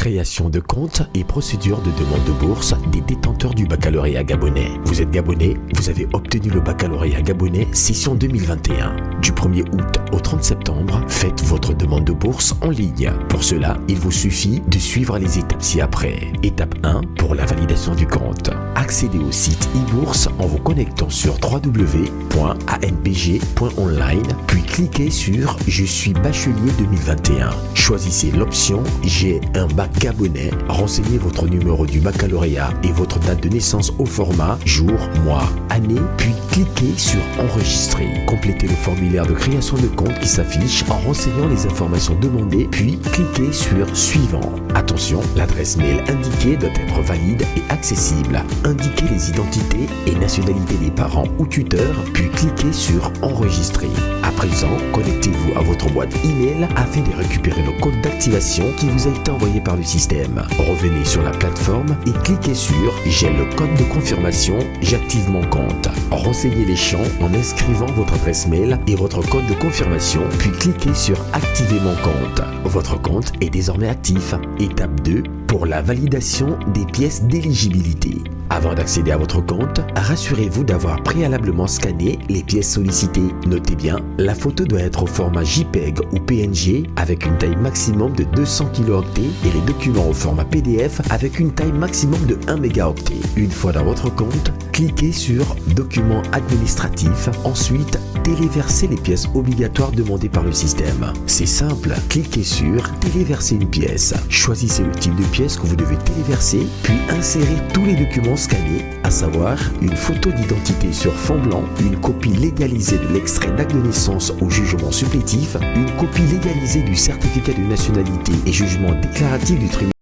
Création de compte et procédure de demande de bourse des détenteurs du baccalauréat gabonais. Vous êtes gabonais, vous avez obtenu le baccalauréat gabonais session 2021. Du 1er août au 30 septembre, faites votre demande de bourse en ligne. Pour cela, il vous suffit de suivre les étapes ci-après. Étape 1 pour la validation du compte. Accédez au site e-bourse en vous connectant sur www.anbg.online puis cliquez sur Je suis bachelier 2021. Choisissez l'option J'ai un bac gabonais, renseignez votre numéro du baccalauréat et votre date de naissance au format jour, mois, année, puis cliquez sur Enregistrer. Complétez le formulaire de création de compte qui s'affiche en renseignant les informations demandées, puis cliquez sur Suivant. Attention, l'adresse mail indiquée doit être valide et accessible. Indiquez les identités et nationalités des parents ou tuteurs, puis cliquez sur Enregistrer. À présent, connectez-vous à votre boîte email afin de récupérer le code d'activation qui vous a été envoyé par système. Revenez sur la plateforme et cliquez sur J'ai le code de confirmation, j'active mon compte. Renseignez les champs en inscrivant votre adresse mail et votre code de confirmation, puis cliquez sur Activer mon compte. Votre compte est désormais actif. Étape 2 pour la validation des pièces d'éligibilité. Avant d'accéder à votre compte, rassurez-vous d'avoir préalablement scanné les pièces sollicitées. Notez bien, la photo doit être au format JPEG ou PNG avec une taille maximum de 200 kilooctets et les documents au format PDF avec une taille maximum de 1 mégaoctet. Une fois dans votre compte, cliquez sur Documents administratifs. Ensuite, téléverser les pièces obligatoires demandées par le système. C'est simple, cliquez sur Téléverser une pièce. Choisissez le type de pièce que vous devez téléverser, puis insérez tous les documents scannés, à savoir une photo d'identité sur fond blanc, une copie légalisée de l'extrait d'acte de naissance au jugement supplétif, une copie légalisée du certificat de nationalité et jugement déclaratif du tribunal